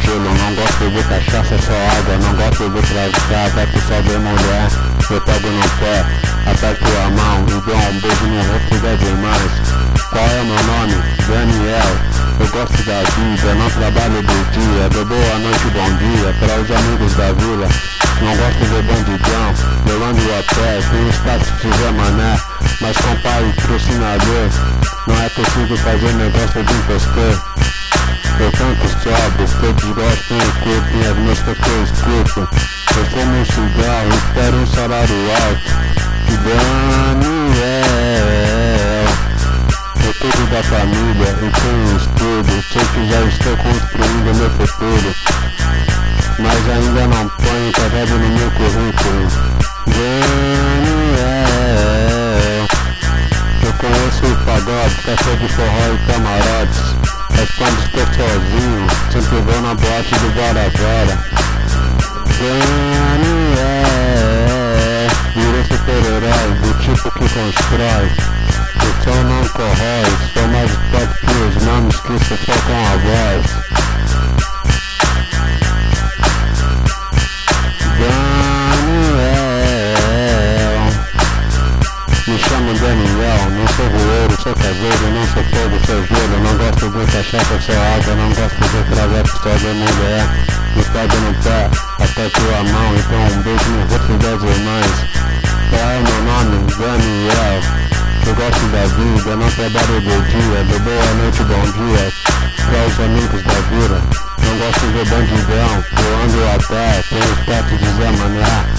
gelo, não gosto de cachaça, só água, não gosto de tragar, vai pro sol de mulher, eu pego no pé, aperto a mão e dou um beijo no rosto das irmãs. Qual é meu nome? Daniel. Eu gosto da vida, não trabalho do dia, dou boa noite, bom dia para os amigos da vila. Não gosto de bandidão, eu ando a pé, tenho status de Mané, mas com pai e patrocinador, não é possível fazer negócio de impostor. Eu canto sóbrio, todos gostam e curtem as músicas que eu escuto. Eu fumo um cigarro, espero um salário alto. Daniel, eu cuido da família e tenho estudo. Sei que já estou construindo meu futuro. Mas ainda não ponho cavalo no meu currículo. Daniel, eu conheço o pagode, café de forró e camarotes. Mas quando estou sozinho, sempre vou na boate do Bora Bora. Daniel, virei super-herói, do tipo que constrói. O som não corrói, sou mais forte que os nomes que sufocam a voz. Sou caseiro, não sou fogo, sou gelo, não gosto de cachaça, sou água, não gosto de travesso, só de mulher. Me pega no pé, até tua mão, então um beijo no rosto das irmãs. Qual é meu nome? Daniel. Eu gosto da vida, não trabalho do dia, de boa noite, bom dia. Para os amigos da vila, não gosto de bandidão, eu ando a pé, tenho status de Zé Mané.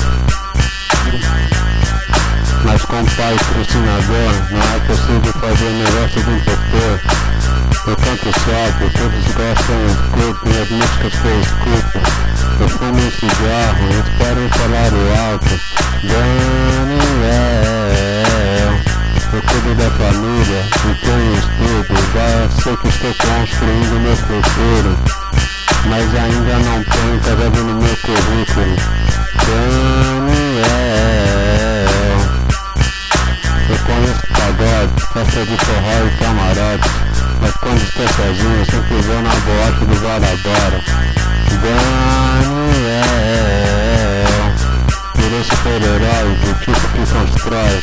Com pai patrocinador, não é possível fazer negócio de impostor. Eu canto sóbrio, todos gostam e curtem as músicas eu escuto. Eu fumo um cigarro, espero um salário alto. Daniel, eu cuido da família e tenho estudo. Já sei que estou construindo meu futuro. Mas ainda não tenho casado no meu currículo. Daniel, de forró e camarote. Mas quando estou é sozinho eu sempre vou na boate do Guarabara. Daniel Virei é super-herói do tipo que constrói.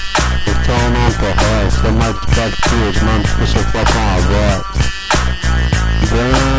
Eu não forró, sou mais forte que os manos que a voz. Daniel